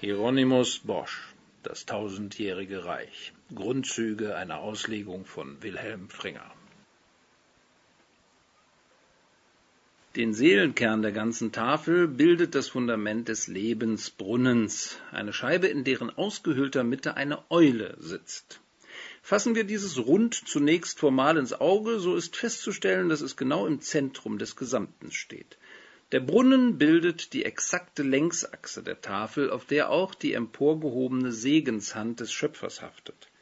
Hieronymus Bosch Das tausendjährige Reich Grundzüge einer Auslegung von Wilhelm Fringer Den Seelenkern der ganzen Tafel bildet das Fundament des Lebensbrunnens, eine Scheibe, in deren ausgehöhlter Mitte eine Eule sitzt. Fassen wir dieses Rund zunächst formal ins Auge, so ist festzustellen, dass es genau im Zentrum des Gesamten steht. Der Brunnen bildet die exakte Längsachse der Tafel, auf der auch die emporgehobene Segenshand des Schöpfers haftet.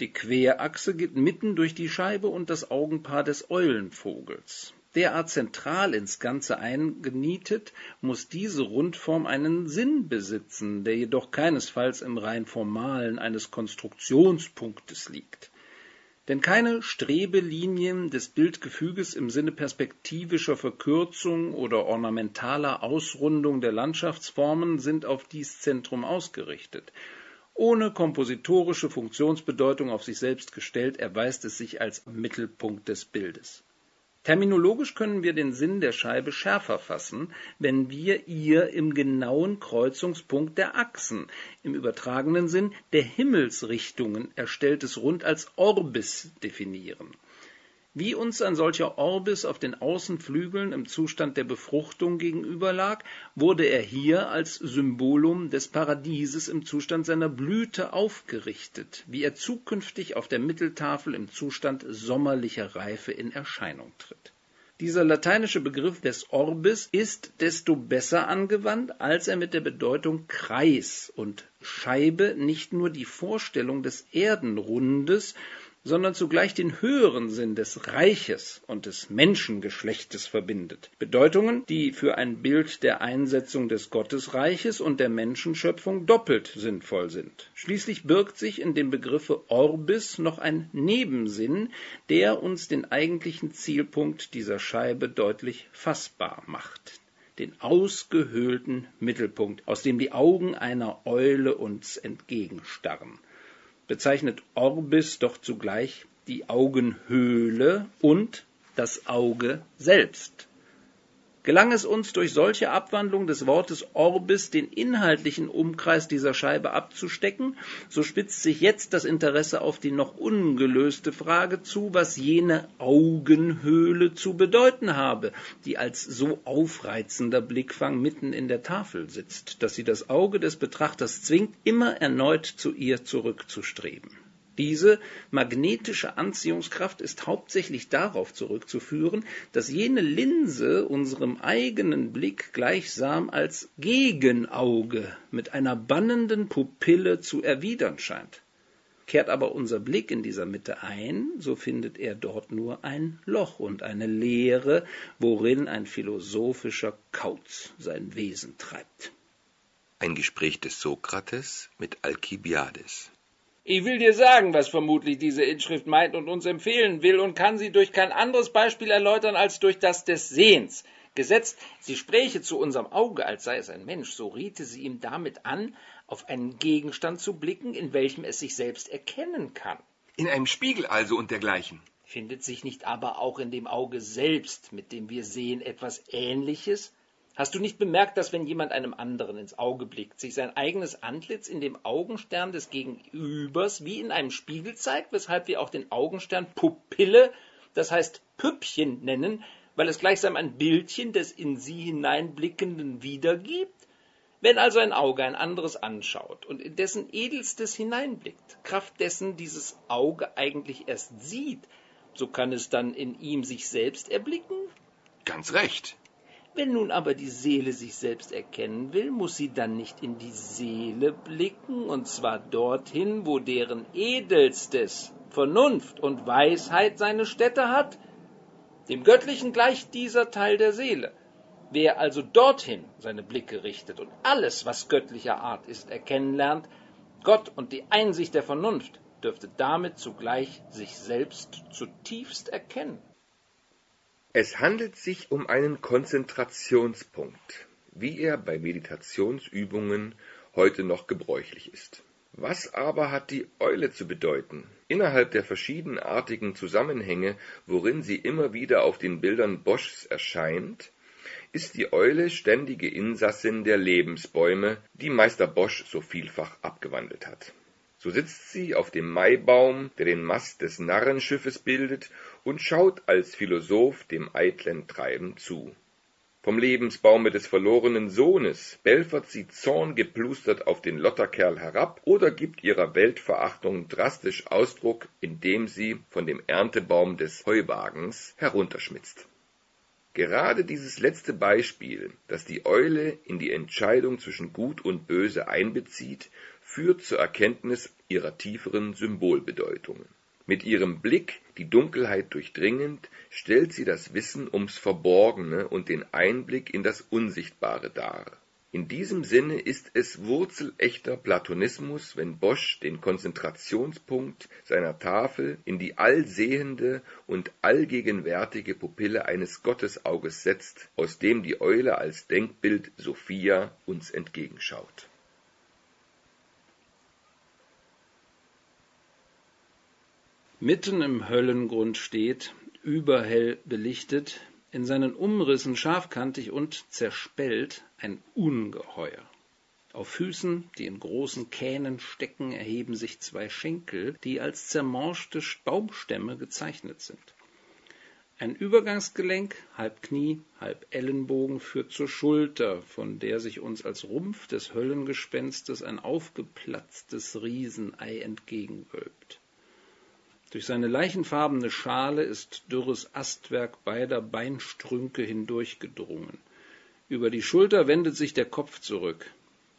Die Querachse geht mitten durch die Scheibe und das Augenpaar des Eulenvogels. Derart zentral ins Ganze eingenietet, muss diese Rundform einen Sinn besitzen, der jedoch keinesfalls im rein formalen eines Konstruktionspunktes liegt. Denn keine Strebelinien des Bildgefüges im Sinne perspektivischer Verkürzung oder ornamentaler Ausrundung der Landschaftsformen sind auf dies Zentrum ausgerichtet. Ohne kompositorische Funktionsbedeutung auf sich selbst gestellt, erweist es sich als Mittelpunkt des Bildes. Terminologisch können wir den Sinn der Scheibe schärfer fassen, wenn wir ihr im genauen Kreuzungspunkt der Achsen, im übertragenen Sinn der Himmelsrichtungen erstelltes Rund als Orbis definieren wie uns ein solcher Orbis auf den Außenflügeln im Zustand der Befruchtung gegenüberlag, wurde er hier als Symbolum des Paradieses im Zustand seiner Blüte aufgerichtet, wie er zukünftig auf der Mitteltafel im Zustand sommerlicher Reife in Erscheinung tritt. Dieser lateinische Begriff des Orbis ist desto besser angewandt, als er mit der Bedeutung Kreis und Scheibe nicht nur die Vorstellung des Erdenrundes, sondern zugleich den höheren Sinn des Reiches und des Menschengeschlechtes verbindet. Bedeutungen, die für ein Bild der Einsetzung des Gottesreiches und der Menschenschöpfung doppelt sinnvoll sind. Schließlich birgt sich in dem Begriffe Orbis noch ein Nebensinn, der uns den eigentlichen Zielpunkt dieser Scheibe deutlich fassbar macht den ausgehöhlten Mittelpunkt, aus dem die Augen einer Eule uns entgegenstarren bezeichnet Orbis doch zugleich die Augenhöhle und das Auge selbst. Gelang es uns durch solche Abwandlung des Wortes Orbis den inhaltlichen Umkreis dieser Scheibe abzustecken, so spitzt sich jetzt das Interesse auf die noch ungelöste Frage zu, was jene Augenhöhle zu bedeuten habe, die als so aufreizender Blickfang mitten in der Tafel sitzt, dass sie das Auge des Betrachters zwingt, immer erneut zu ihr zurückzustreben. Diese magnetische Anziehungskraft ist hauptsächlich darauf zurückzuführen, dass jene Linse unserem eigenen Blick gleichsam als Gegenauge mit einer bannenden Pupille zu erwidern scheint. Kehrt aber unser Blick in dieser Mitte ein, so findet er dort nur ein Loch und eine Leere, worin ein philosophischer Kauz sein Wesen treibt. Ein Gespräch des Sokrates mit Alkibiades. Ich will dir sagen, was vermutlich diese Inschrift meint und uns empfehlen will und kann sie durch kein anderes Beispiel erläutern als durch das des Sehens. Gesetzt, sie spräche zu unserem Auge, als sei es ein Mensch, so riete sie ihm damit an, auf einen Gegenstand zu blicken, in welchem es sich selbst erkennen kann. In einem Spiegel also und dergleichen. Findet sich nicht aber auch in dem Auge selbst, mit dem wir sehen, etwas Ähnliches? Hast du nicht bemerkt, dass wenn jemand einem anderen ins Auge blickt, sich sein eigenes Antlitz in dem Augenstern des Gegenübers wie in einem Spiegel zeigt, weshalb wir auch den Augenstern Pupille, das heißt Püppchen nennen, weil es gleichsam ein Bildchen des in sie hineinblickenden wiedergibt? Wenn also ein Auge ein anderes anschaut und in dessen Edelstes hineinblickt, Kraft dessen dieses Auge eigentlich erst sieht, so kann es dann in ihm sich selbst erblicken? Ganz recht. Wenn nun aber die Seele sich selbst erkennen will, muss sie dann nicht in die Seele blicken, und zwar dorthin, wo deren edelstes Vernunft und Weisheit seine Stätte hat? Dem Göttlichen gleicht dieser Teil der Seele. Wer also dorthin seine Blicke richtet und alles, was göttlicher Art ist, erkennen lernt, Gott und die Einsicht der Vernunft, dürfte damit zugleich sich selbst zutiefst erkennen. Es handelt sich um einen Konzentrationspunkt, wie er bei Meditationsübungen heute noch gebräuchlich ist. Was aber hat die Eule zu bedeuten? Innerhalb der verschiedenartigen Zusammenhänge, worin sie immer wieder auf den Bildern Boschs erscheint, ist die Eule ständige Insassin der Lebensbäume, die Meister Bosch so vielfach abgewandelt hat. So sitzt sie auf dem Maibaum, der den Mast des Narrenschiffes bildet, und schaut als Philosoph dem eitlen Treiben zu. Vom Lebensbaume des verlorenen Sohnes belfert sie zorngeplustert auf den Lotterkerl herab oder gibt ihrer Weltverachtung drastisch Ausdruck, indem sie von dem Erntebaum des Heuwagens herunterschmitzt. Gerade dieses letzte Beispiel, das die Eule in die Entscheidung zwischen Gut und Böse einbezieht, führt zur Erkenntnis ihrer tieferen Symbolbedeutungen. Mit ihrem Blick, die Dunkelheit durchdringend, stellt sie das Wissen ums Verborgene und den Einblick in das Unsichtbare dar. In diesem Sinne ist es wurzelechter Platonismus, wenn Bosch den Konzentrationspunkt seiner Tafel in die allsehende und allgegenwärtige Pupille eines Gottesauges setzt, aus dem die Eule als Denkbild Sophia uns entgegenschaut mitten im Höllengrund steht, überhell belichtet, in seinen Umrissen scharfkantig und zerspellt ein Ungeheuer. Auf Füßen, die in großen Kähnen stecken, erheben sich zwei Schenkel, die als zermorschte Baumstämme gezeichnet sind. Ein Übergangsgelenk, halb Knie, halb Ellenbogen, führt zur Schulter, von der sich uns als Rumpf des Höllengespenstes ein aufgeplatztes Riesenei entgegenwölbt. Durch seine leichenfarbene Schale ist dürres Astwerk beider Beinstrünke hindurchgedrungen. Über die Schulter wendet sich der Kopf zurück.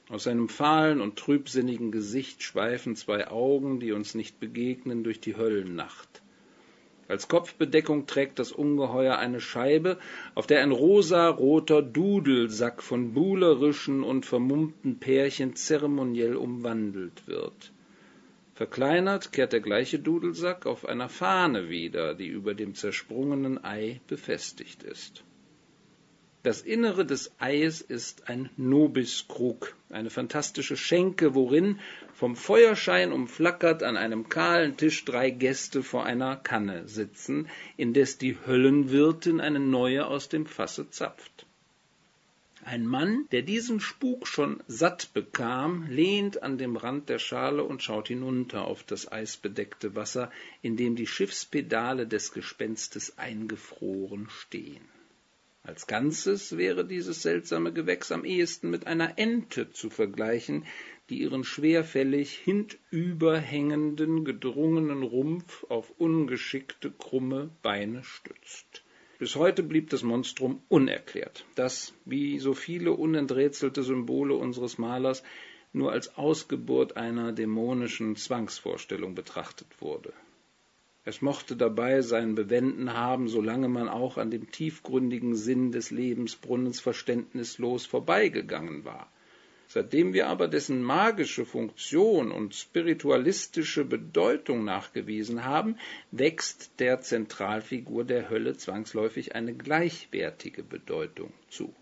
Aus seinem fahlen und trübsinnigen Gesicht schweifen zwei Augen, die uns nicht begegnen, durch die Höllennacht. Als Kopfbedeckung trägt das Ungeheuer eine Scheibe, auf der ein rosaroter Dudelsack von buhlerischen und vermummten Pärchen zeremoniell umwandelt wird. Verkleinert kehrt der gleiche Dudelsack auf einer Fahne wieder, die über dem zersprungenen Ei befestigt ist. Das Innere des Eies ist ein Nobiskrug, eine fantastische Schenke, worin, vom Feuerschein umflackert, an einem kahlen Tisch drei Gäste vor einer Kanne sitzen, indes die Höllenwirtin eine neue aus dem Fasse zapft. Ein Mann, der diesen Spuk schon satt bekam, lehnt an dem Rand der Schale und schaut hinunter auf das eisbedeckte Wasser, in dem die Schiffspedale des Gespenstes eingefroren stehen. Als Ganzes wäre dieses seltsame Gewächs am ehesten mit einer Ente zu vergleichen, die ihren schwerfällig hintüberhängenden, gedrungenen Rumpf auf ungeschickte, krumme Beine stützt. Bis heute blieb das Monstrum unerklärt, das, wie so viele unenträtselte Symbole unseres Malers, nur als Ausgeburt einer dämonischen Zwangsvorstellung betrachtet wurde. Es mochte dabei sein Bewenden haben, solange man auch an dem tiefgründigen Sinn des Lebensbrunnens verständnislos vorbeigegangen war. Seitdem wir aber dessen magische Funktion und spiritualistische Bedeutung nachgewiesen haben, wächst der Zentralfigur der Hölle zwangsläufig eine gleichwertige Bedeutung zu.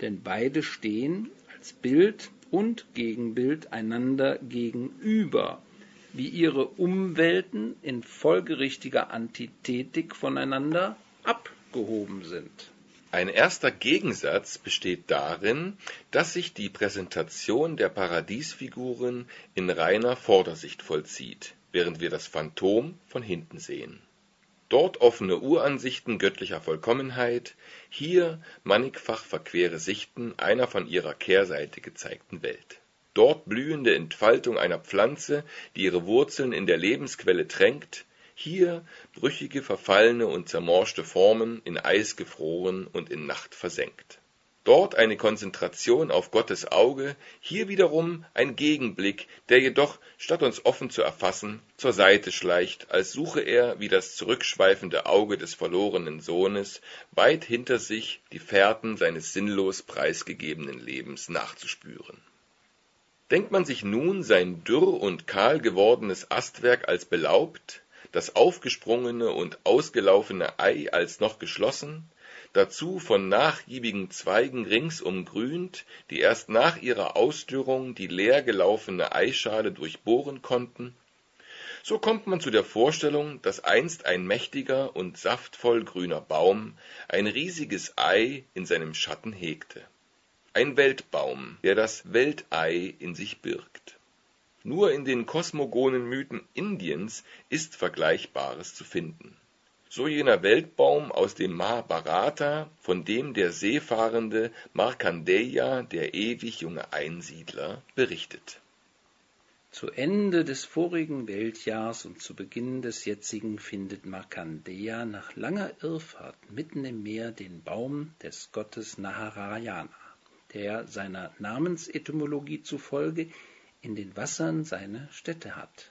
Denn beide stehen als Bild und Gegenbild einander gegenüber, wie ihre Umwelten in folgerichtiger Antithetik voneinander abgehoben sind. Ein erster Gegensatz besteht darin, dass sich die Präsentation der Paradiesfiguren in reiner Vordersicht vollzieht, während wir das Phantom von hinten sehen. Dort offene Uransichten göttlicher Vollkommenheit, hier mannigfach verquere Sichten einer von ihrer Kehrseite gezeigten Welt. Dort blühende Entfaltung einer Pflanze, die ihre Wurzeln in der Lebensquelle tränkt, hier brüchige, verfallene und zermorschte Formen, in Eis gefroren und in Nacht versenkt. Dort eine Konzentration auf Gottes Auge, hier wiederum ein Gegenblick, der jedoch, statt uns offen zu erfassen, zur Seite schleicht, als suche er, wie das zurückschweifende Auge des verlorenen Sohnes, weit hinter sich die Fährten seines sinnlos preisgegebenen Lebens nachzuspüren. Denkt man sich nun sein dürr und kahl gewordenes Astwerk als belaubt, das aufgesprungene und ausgelaufene Ei als noch geschlossen, dazu von nachgiebigen Zweigen rings umgrünt, die erst nach ihrer Ausdürrung die leer gelaufene Eischale durchbohren konnten, So kommt man zu der Vorstellung, dass einst ein mächtiger und saftvoll grüner Baum ein riesiges Ei in seinem Schatten hegte. Ein Weltbaum, der das Weltei in sich birgt. Nur in den kosmogonen Mythen Indiens ist Vergleichbares zu finden. So jener Weltbaum aus dem Mahabharata, von dem der seefahrende Markandeya, der ewig junge Einsiedler, berichtet zu Ende des vorigen Weltjahrs und zu Beginn des jetzigen findet Markandeya nach langer Irrfahrt mitten im Meer den Baum des Gottes Naharayana, der seiner Namensetymologie zufolge in den Wassern seine Stätte hat.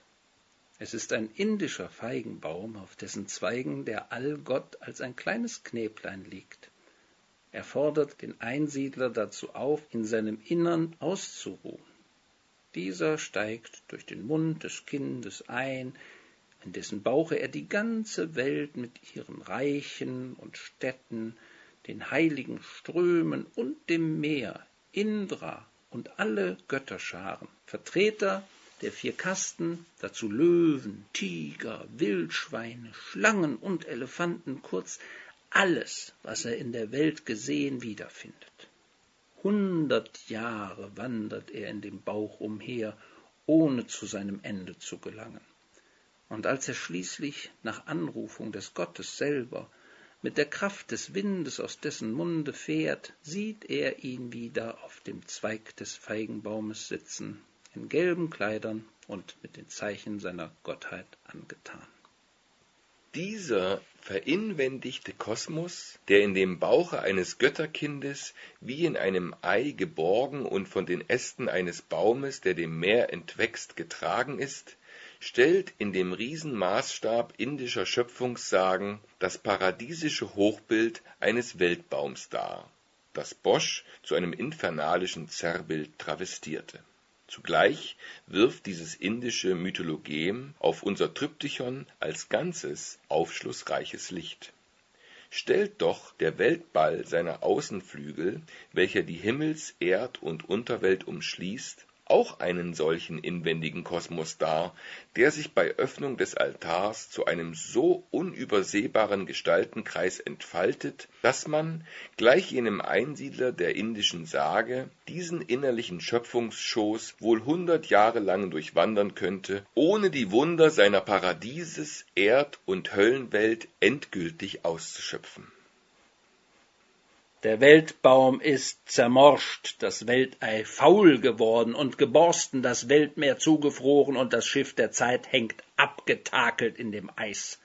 Es ist ein indischer Feigenbaum, auf dessen Zweigen der Allgott als ein kleines Knäblein liegt. Er fordert den Einsiedler dazu auf, in seinem Innern auszuruhen dieser steigt durch den Mund des Kindes ein, in dessen Bauche er die ganze Welt mit ihren Reichen und Städten, den heiligen Strömen und dem Meer, Indra und alle Götterscharen, Vertreter der vier Kasten, dazu Löwen, Tiger, Wildschweine, Schlangen und Elefanten, kurz alles, was er in der Welt gesehen, wiederfindet. Hundert Jahre wandert er in dem Bauch umher, ohne zu seinem Ende zu gelangen. Und als er schließlich nach Anrufung des Gottes selber mit der Kraft des Windes aus dessen Munde fährt, sieht er ihn wieder auf dem Zweig des Feigenbaumes sitzen, in gelben Kleidern und mit den Zeichen seiner Gottheit angetan. Dieser verinwendigte Kosmos, der in dem Bauche eines Götterkindes wie in einem Ei geborgen und von den Ästen eines Baumes, der dem Meer entwächst, getragen ist, stellt in dem Riesenmaßstab indischer Schöpfungssagen das paradiesische Hochbild eines Weltbaums dar, das Bosch zu einem infernalischen Zerrbild travestierte Zugleich wirft dieses indische Mythologem auf unser Triptychon als Ganzes aufschlussreiches Licht. Stellt doch der Weltball seiner Außenflügel, welcher die Himmels Erd und Unterwelt umschließt auch einen solchen inwendigen Kosmos dar, der sich bei Öffnung des Altars zu einem so unübersehbaren Gestaltenkreis entfaltet, dass man, gleich jenem Einsiedler der indischen Sage, diesen innerlichen Schöpfungsschoß wohl hundert Jahre lang durchwandern könnte, ohne die Wunder seiner Paradieses Erd und Höllenwelt endgültig auszuschöpfen der Weltbaum ist zermorscht, das Weltei faul geworden und geborsten, das Weltmeer zugefroren und das Schiff der Zeit hängt abgetakelt in dem Eis.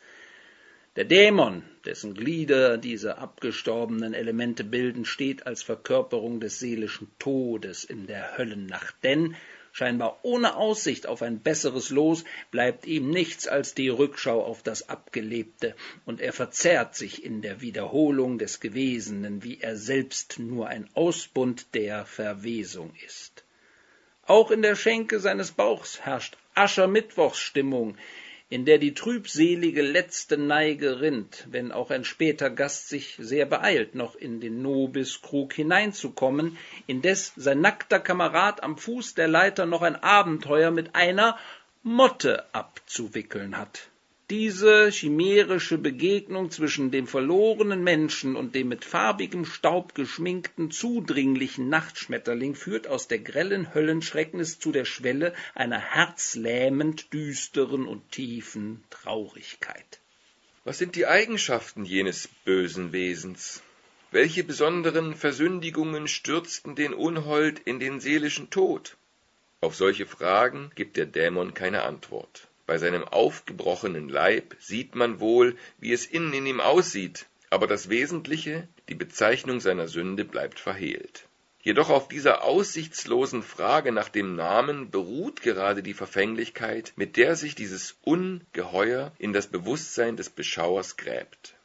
Der Dämon, dessen Glieder diese abgestorbenen Elemente bilden, steht als Verkörperung des seelischen Todes in der Höllennacht, denn scheinbar ohne Aussicht auf ein besseres Los, bleibt ihm nichts als die Rückschau auf das Abgelebte, und er verzerrt sich in der Wiederholung des Gewesenen, wie er selbst nur ein Ausbund der Verwesung ist. Auch in der Schenke seines Bauchs herrscht Aschermittwochsstimmung, in der die trübselige letzte Neige rinnt, wenn auch ein später Gast sich sehr beeilt, noch in den Nobiskrug hineinzukommen, indes sein nackter Kamerad am Fuß der Leiter noch ein Abenteuer mit einer Motte abzuwickeln hat. Diese chimärische Begegnung zwischen dem verlorenen Menschen und dem mit farbigem Staub geschminkten, zudringlichen Nachtschmetterling führt aus der grellen Höllenschrecknis zu der Schwelle einer herzlähmend düsteren und tiefen Traurigkeit. Was sind die Eigenschaften jenes bösen Wesens? Welche besonderen Versündigungen stürzten den Unhold in den seelischen Tod? Auf solche Fragen gibt der Dämon keine Antwort. Bei seinem aufgebrochenen Leib sieht man wohl, wie es innen in ihm aussieht, aber das Wesentliche, die Bezeichnung seiner Sünde, bleibt verhehlt. Jedoch auf dieser aussichtslosen Frage nach dem Namen beruht gerade die Verfänglichkeit, mit der sich dieses Ungeheuer in das Bewusstsein des Beschauers gräbt.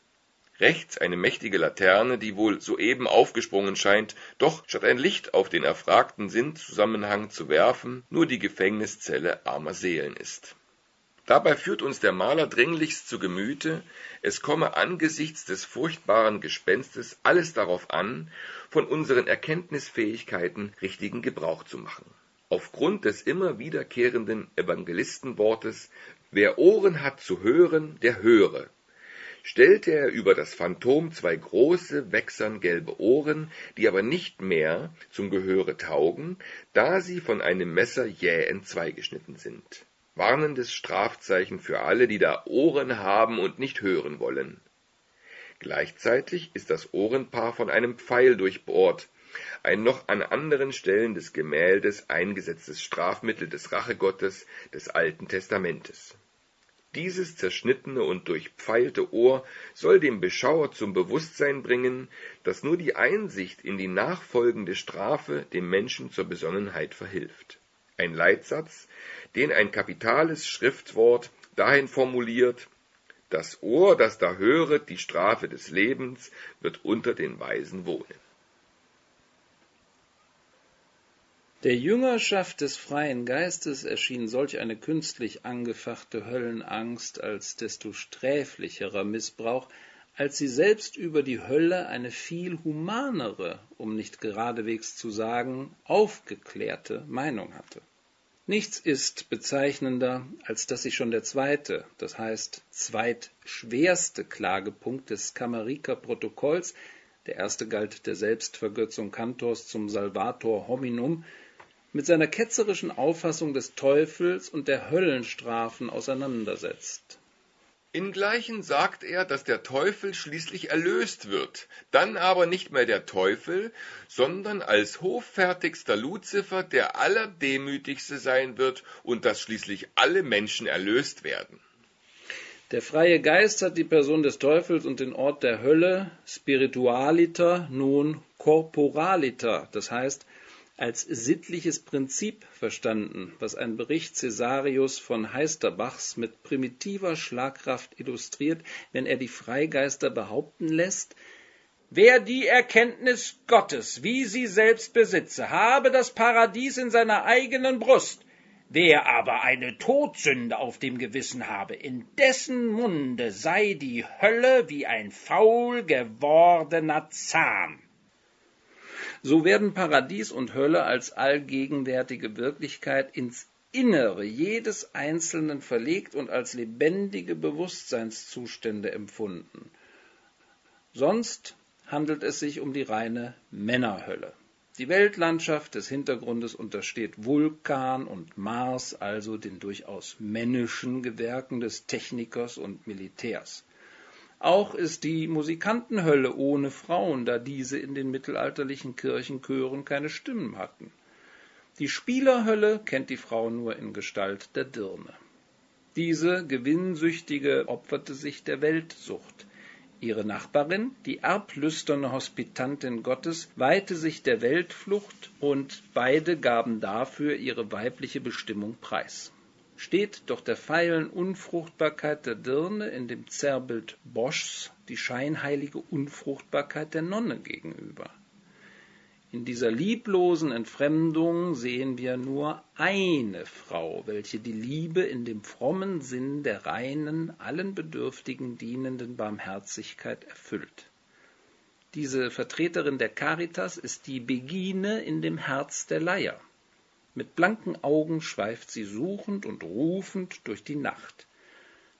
Rechts eine mächtige Laterne, die wohl soeben aufgesprungen scheint, doch statt ein Licht auf den erfragten Sinnzusammenhang zu werfen, nur die Gefängniszelle armer Seelen ist. Dabei führt uns der Maler dringlichst zu Gemüte, es komme angesichts des furchtbaren Gespenstes alles darauf an, von unseren Erkenntnisfähigkeiten richtigen Gebrauch zu machen. Aufgrund des immer wiederkehrenden Evangelistenwortes Wer Ohren hat zu hören, der höre. Stellte er über das Phantom zwei große, wächsern gelbe Ohren, die aber nicht mehr zum Gehöre taugen, da sie von einem Messer jäh entzweigeschnitten sind. Warnendes Strafzeichen für alle, die da Ohren haben und nicht hören wollen. Gleichzeitig ist das Ohrenpaar von einem Pfeil durchbohrt, ein noch an anderen Stellen des Gemäldes eingesetztes Strafmittel des Rachegottes des Alten Testamentes. Dieses zerschnittene und durchpfeilte Ohr soll dem Beschauer zum Bewusstsein bringen, dass nur die Einsicht in die nachfolgende Strafe dem Menschen zur Besonnenheit verhilft. Ein Leitsatz, den ein kapitales Schriftwort dahin formuliert, das Ohr, das da höret die Strafe des Lebens, wird unter den Weisen wohnen. Der Jüngerschaft des freien Geistes erschien solch eine künstlich angefachte Höllenangst als desto sträflicherer Missbrauch, als sie selbst über die Hölle eine viel humanere, um nicht geradewegs zu sagen, aufgeklärte Meinung hatte. Nichts ist bezeichnender, als dass sich schon der zweite, das heißt zweitschwerste Klagepunkt des Kameriker Protokolls, der erste galt der Selbstvergötzung Kantors zum Salvator hominum, mit seiner ketzerischen Auffassung des Teufels und der Höllenstrafen auseinandersetzt. Ingleichen sagt er, dass der Teufel schließlich erlöst wird, dann aber nicht mehr der Teufel, sondern als hoffärtigster Luzifer der allerdemütigste sein wird und dass schließlich alle Menschen erlöst werden. Der freie Geist hat die Person des Teufels und den Ort der Hölle, spiritualiter, nun corporaliter, das heißt als sittliches Prinzip verstanden, was ein Bericht Cäsarius von Heisterbachs mit primitiver Schlagkraft illustriert, wenn er die Freigeister behaupten lässt, Wer die Erkenntnis Gottes, wie sie selbst besitze, habe das Paradies in seiner eigenen Brust, wer aber eine Todsünde auf dem Gewissen habe, in dessen Munde sei die Hölle wie ein faul gewordener Zahn so werden Paradies und Hölle als allgegenwärtige Wirklichkeit ins Innere jedes Einzelnen verlegt und als lebendige Bewusstseinszustände empfunden. Sonst handelt es sich um die reine Männerhölle. Die Weltlandschaft des Hintergrundes untersteht Vulkan und Mars, also den durchaus männischen Gewerken des Technikers und Militärs. Auch ist die Musikantenhölle ohne Frauen, da diese in den mittelalterlichen Kirchenchören keine Stimmen hatten. Die Spielerhölle kennt die Frau nur in Gestalt der Dirne. Diese Gewinnsüchtige opferte sich der Weltsucht. Ihre Nachbarin, die erblüsterne Hospitantin Gottes, weihte sich der Weltflucht und beide gaben dafür ihre weibliche Bestimmung preis steht doch der feilen Unfruchtbarkeit der Dirne in dem Zerrbild Boschs die scheinheilige Unfruchtbarkeit der Nonne gegenüber. In dieser lieblosen Entfremdung sehen wir nur eine Frau, welche die Liebe in dem frommen Sinn der reinen, allen Bedürftigen dienenden Barmherzigkeit erfüllt. Diese Vertreterin der Caritas ist die Begine in dem Herz der Leier. Mit blanken Augen schweift sie suchend und rufend durch die Nacht.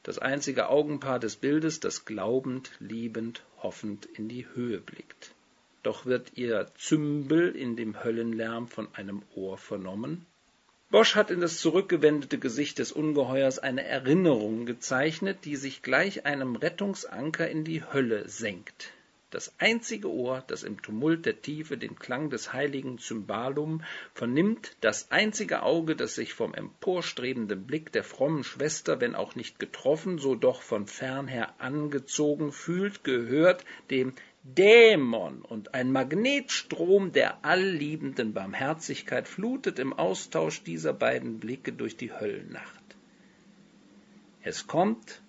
Das einzige Augenpaar des Bildes, das glaubend, liebend, hoffend in die Höhe blickt. Doch wird ihr Zümbel in dem Höllenlärm von einem Ohr vernommen. Bosch hat in das zurückgewendete Gesicht des Ungeheuers eine Erinnerung gezeichnet, die sich gleich einem Rettungsanker in die Hölle senkt das einzige Ohr, das im Tumult der Tiefe den Klang des heiligen Cymbalum vernimmt, das einzige Auge, das sich vom emporstrebenden Blick der frommen Schwester, wenn auch nicht getroffen, so doch von fernher angezogen fühlt, gehört dem Dämon und ein Magnetstrom der allliebenden Barmherzigkeit flutet im Austausch dieser beiden Blicke durch die Höllennacht. Es kommt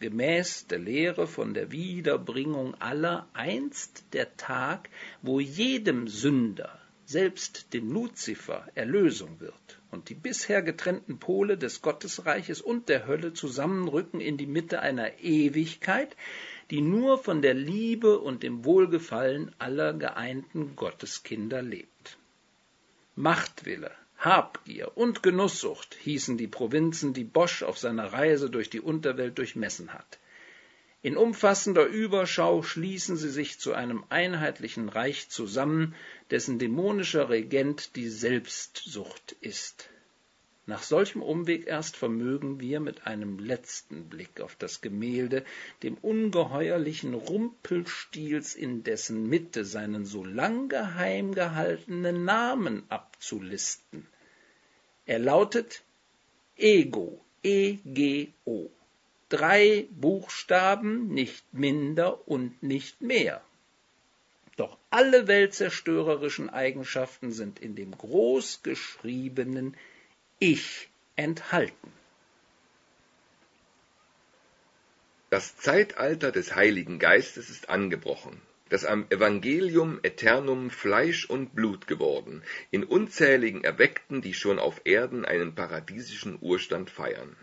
gemäß der Lehre von der Wiederbringung aller einst der Tag, wo jedem Sünder, selbst dem Luzifer, Erlösung wird und die bisher getrennten Pole des Gottesreiches und der Hölle zusammenrücken in die Mitte einer Ewigkeit, die nur von der Liebe und dem Wohlgefallen aller geeinten Gotteskinder lebt. Machtwille, Habgier und Genusssucht hießen die Provinzen, die Bosch auf seiner Reise durch die Unterwelt durchmessen hat. In umfassender Überschau schließen sie sich zu einem einheitlichen Reich zusammen, dessen dämonischer Regent die Selbstsucht ist. Nach solchem Umweg erst vermögen wir mit einem letzten Blick auf das Gemälde dem ungeheuerlichen Rumpelstiels in dessen Mitte seinen so lang geheim gehaltenen Namen abzulisten. Er lautet Ego, E-G-O. Drei Buchstaben, nicht minder und nicht mehr. Doch alle weltzerstörerischen Eigenschaften sind in dem großgeschriebenen Ich enthalten. Das Zeitalter des Heiligen Geistes ist angebrochen, das am Evangelium Eternum Fleisch und Blut geworden, in unzähligen Erweckten, die schon auf Erden einen paradiesischen Urstand feiern.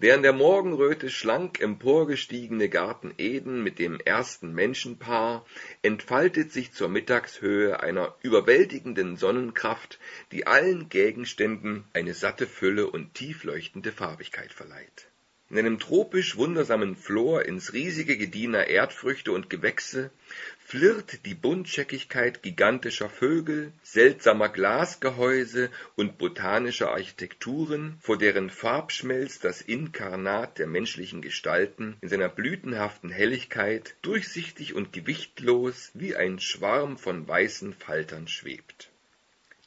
Der in der Morgenröte schlank emporgestiegene Garten Eden mit dem ersten Menschenpaar entfaltet sich zur Mittagshöhe einer überwältigenden Sonnenkraft, die allen Gegenständen eine satte Fülle und tiefleuchtende Farbigkeit verleiht in einem tropisch wundersamen Flor ins riesige Gediener Erdfrüchte und Gewächse flirrt die Buntscheckigkeit gigantischer Vögel, seltsamer Glasgehäuse und botanischer Architekturen, vor deren Farbschmelz das Inkarnat der menschlichen Gestalten in seiner blütenhaften Helligkeit durchsichtig und gewichtlos wie ein Schwarm von weißen Faltern schwebt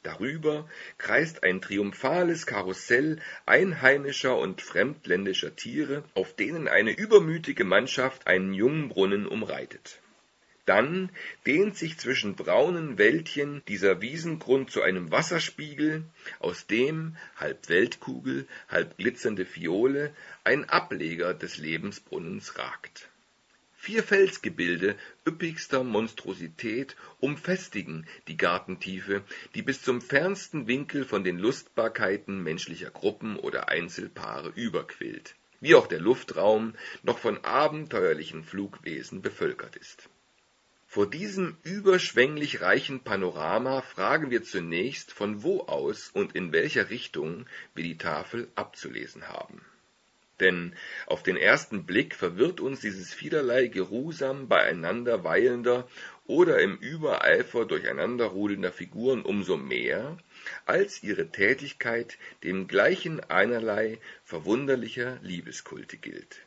Darüber kreist ein triumphales Karussell einheimischer und fremdländischer Tiere, auf denen eine übermütige Mannschaft einen Jungbrunnen umreitet. Dann dehnt sich zwischen braunen Wäldchen dieser Wiesengrund zu einem Wasserspiegel, aus dem, halb Weltkugel, halb glitzernde Fiole, ein Ableger des Lebensbrunnens ragt Vier Felsgebilde üppigster Monstrosität umfestigen die Gartentiefe, die bis zum fernsten Winkel von den Lustbarkeiten menschlicher Gruppen oder Einzelpaare überquillt, wie auch der Luftraum noch von abenteuerlichen Flugwesen bevölkert ist. Vor diesem überschwänglich reichen Panorama fragen wir zunächst, von wo aus und in welcher Richtung wir die Tafel abzulesen haben denn auf den ersten Blick verwirrt uns dieses vielerlei geruhsam beieinander weilender oder im Übereifer durcheinanderrudelnder Figuren umso mehr, als ihre Tätigkeit dem gleichen einerlei verwunderlicher Liebeskulte gilt.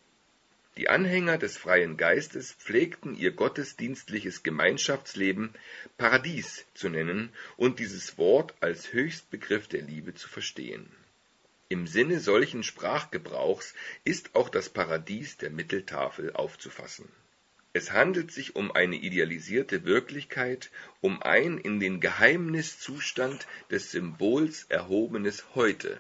Die Anhänger des freien Geistes pflegten ihr gottesdienstliches Gemeinschaftsleben Paradies zu nennen und dieses Wort als Höchstbegriff der Liebe zu verstehen im Sinne solchen Sprachgebrauchs ist auch das Paradies der Mitteltafel aufzufassen. Es handelt sich um eine idealisierte Wirklichkeit, um ein in den Geheimniszustand des Symbols erhobenes Heute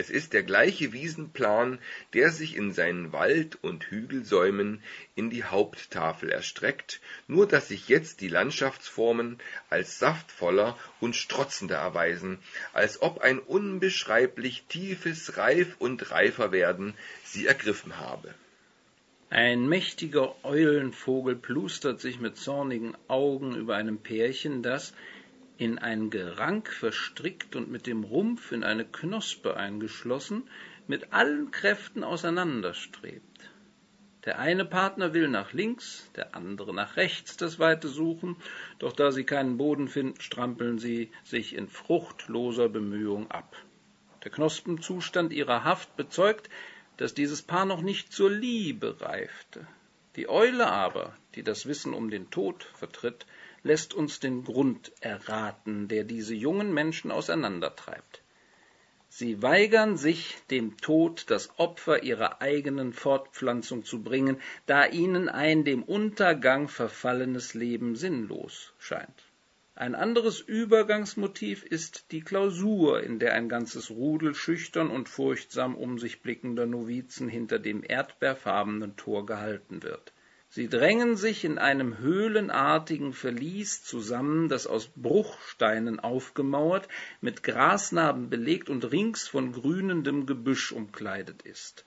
es ist der gleiche Wiesenplan, der sich in seinen Wald und Hügelsäumen in die Haupttafel erstreckt, nur dass sich jetzt die Landschaftsformen als saftvoller und strotzender erweisen, als ob ein unbeschreiblich tiefes Reif und Reiferwerden sie ergriffen habe. Ein mächtiger Eulenvogel plustert sich mit zornigen Augen über einem Pärchen, das, in ein Gerank verstrickt und mit dem Rumpf in eine Knospe eingeschlossen, mit allen Kräften auseinanderstrebt. Der eine Partner will nach links, der andere nach rechts das Weite suchen, doch da sie keinen Boden finden, strampeln sie sich in fruchtloser Bemühung ab. Der Knospenzustand ihrer Haft bezeugt, dass dieses Paar noch nicht zur Liebe reifte. Die Eule aber, die das Wissen um den Tod vertritt, lässt uns den Grund erraten, der diese jungen Menschen auseinandertreibt. Sie weigern sich, dem Tod das Opfer ihrer eigenen Fortpflanzung zu bringen, da ihnen ein dem Untergang verfallenes Leben sinnlos scheint. Ein anderes Übergangsmotiv ist die Klausur, in der ein ganzes Rudel schüchtern und furchtsam um sich blickender Novizen hinter dem erdbeerfarbenen Tor gehalten wird. Sie drängen sich in einem höhlenartigen Verlies zusammen, das aus Bruchsteinen aufgemauert, mit Grasnarben belegt und rings von grünendem Gebüsch umkleidet ist.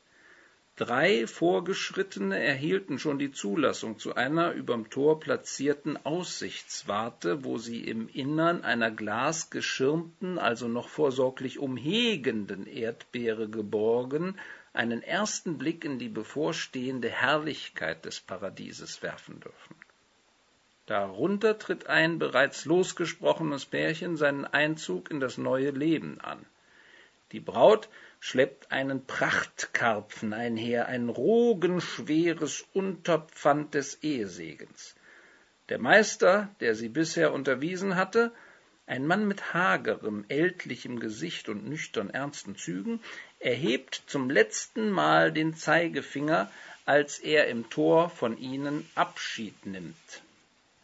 Drei Vorgeschrittene erhielten schon die Zulassung zu einer überm Tor platzierten Aussichtswarte, wo sie im Innern einer glasgeschirmten, also noch vorsorglich umhegenden Erdbeere geborgen, einen ersten Blick in die bevorstehende Herrlichkeit des Paradieses werfen dürfen. Darunter tritt ein bereits losgesprochenes Pärchen seinen Einzug in das neue Leben an. Die Braut schleppt einen Prachtkarpfen einher, ein rogenschweres Unterpfand des Ehesegens. Der Meister, der sie bisher unterwiesen hatte, ein Mann mit hagerem, ältlichem Gesicht und nüchtern ernsten Zügen, erhebt zum letzten Mal den Zeigefinger, als er im Tor von ihnen Abschied nimmt.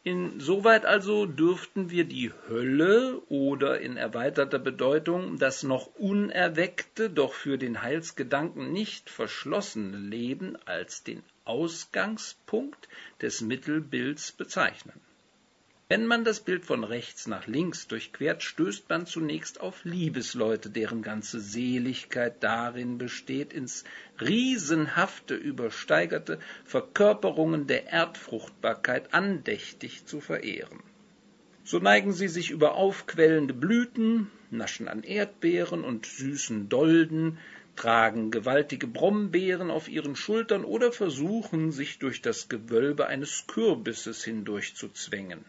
Insoweit also dürften wir die Hölle oder in erweiterter Bedeutung das noch unerweckte, doch für den Heilsgedanken nicht verschlossene Leben als den Ausgangspunkt des Mittelbilds bezeichnen. Wenn man das Bild von rechts nach links durchquert, stößt man zunächst auf Liebesleute, deren ganze Seligkeit darin besteht, ins riesenhafte übersteigerte Verkörperungen der Erdfruchtbarkeit andächtig zu verehren. So neigen sie sich über aufquellende Blüten, naschen an Erdbeeren und süßen Dolden, tragen gewaltige Brombeeren auf ihren Schultern oder versuchen, sich durch das Gewölbe eines Kürbisses hindurchzuzwängen.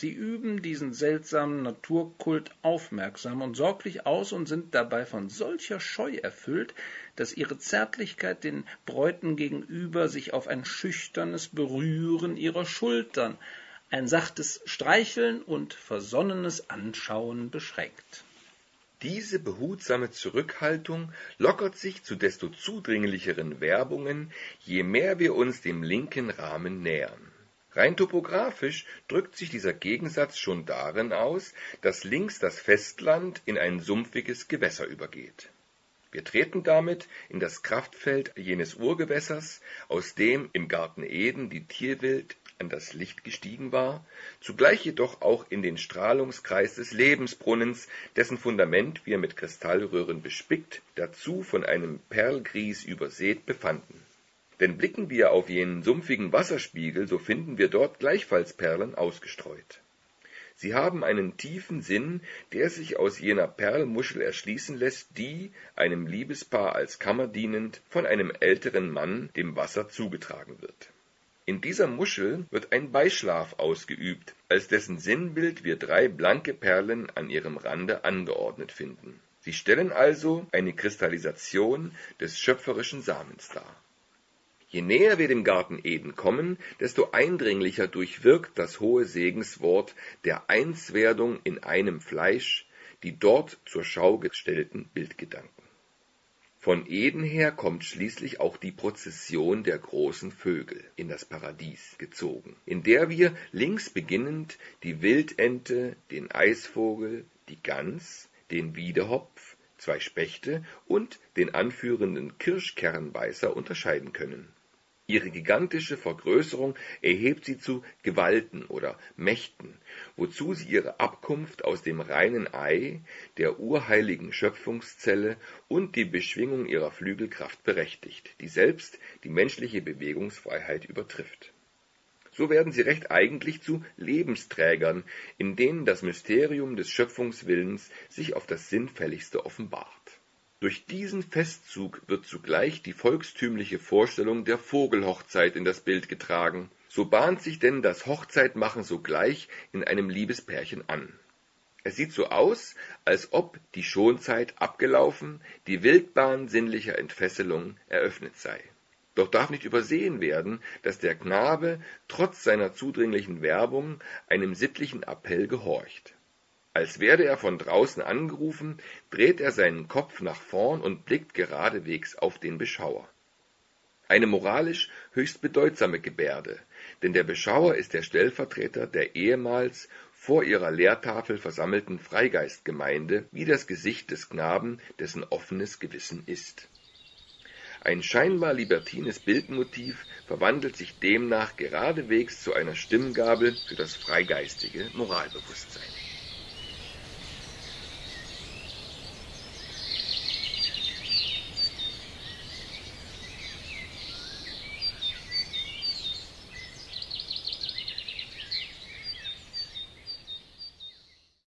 Sie üben diesen seltsamen Naturkult aufmerksam und sorglich aus und sind dabei von solcher Scheu erfüllt, dass ihre Zärtlichkeit den Bräuten gegenüber sich auf ein schüchternes Berühren ihrer Schultern, ein sachtes Streicheln und versonnenes Anschauen beschränkt. Diese behutsame Zurückhaltung lockert sich zu desto zudringlicheren Werbungen, je mehr wir uns dem linken Rahmen nähern. Rein topografisch drückt sich dieser Gegensatz schon darin aus, dass links das Festland in ein sumpfiges Gewässer übergeht. Wir treten damit in das Kraftfeld jenes Urgewässers, aus dem im Garten Eden die Tierwelt an das Licht gestiegen war, zugleich jedoch auch in den Strahlungskreis des Lebensbrunnens, dessen Fundament wir mit Kristallröhren bespickt, dazu von einem Perlgries übersät befanden denn blicken wir auf jenen sumpfigen Wasserspiegel, so finden wir dort gleichfalls Perlen ausgestreut. Sie haben einen tiefen Sinn, der sich aus jener Perlmuschel erschließen lässt, die, einem Liebespaar als Kammer dienend, von einem älteren Mann dem Wasser zugetragen wird. In dieser Muschel wird ein Beischlaf ausgeübt, als dessen Sinnbild wir drei blanke Perlen an ihrem Rande angeordnet finden. Sie stellen also eine Kristallisation des schöpferischen Samens dar. Je näher wir dem Garten Eden kommen, desto eindringlicher durchwirkt das hohe Segenswort der Einswerdung in einem Fleisch die dort zur Schau gestellten Bildgedanken. Von Eden her kommt schließlich auch die Prozession der großen Vögel in das Paradies gezogen, in der wir links beginnend die Wildente, den Eisvogel, die Gans, den Wiedehopf, zwei Spechte und den anführenden Kirschkernbeißer unterscheiden können Ihre gigantische Vergrößerung erhebt sie zu Gewalten oder Mächten, wozu sie ihre Abkunft aus dem reinen Ei, der urheiligen Schöpfungszelle und die Beschwingung ihrer Flügelkraft berechtigt, die selbst die menschliche Bewegungsfreiheit übertrifft. So werden sie recht eigentlich zu Lebensträgern, in denen das Mysterium des Schöpfungswillens sich auf das Sinnfälligste offenbart durch diesen Festzug wird zugleich die volkstümliche Vorstellung der Vogelhochzeit in das Bild getragen, so bahnt sich denn das Hochzeitmachen sogleich in einem Liebespärchen an. Es sieht so aus, als ob die Schonzeit abgelaufen, die Wildbahn sinnlicher Entfesselung eröffnet sei. Doch darf nicht übersehen werden, dass der Knabe trotz seiner zudringlichen Werbung einem sittlichen Appell gehorcht als werde er von draußen angerufen, dreht er seinen Kopf nach vorn und blickt geradewegs auf den Beschauer. Eine moralisch höchst bedeutsame Gebärde, denn der Beschauer ist der Stellvertreter der ehemals vor ihrer Lehrtafel versammelten Freigeistgemeinde wie das Gesicht des Knaben, dessen offenes Gewissen ist. Ein scheinbar libertines Bildmotiv verwandelt sich demnach geradewegs zu einer Stimmgabel für das freigeistige Moralbewusstsein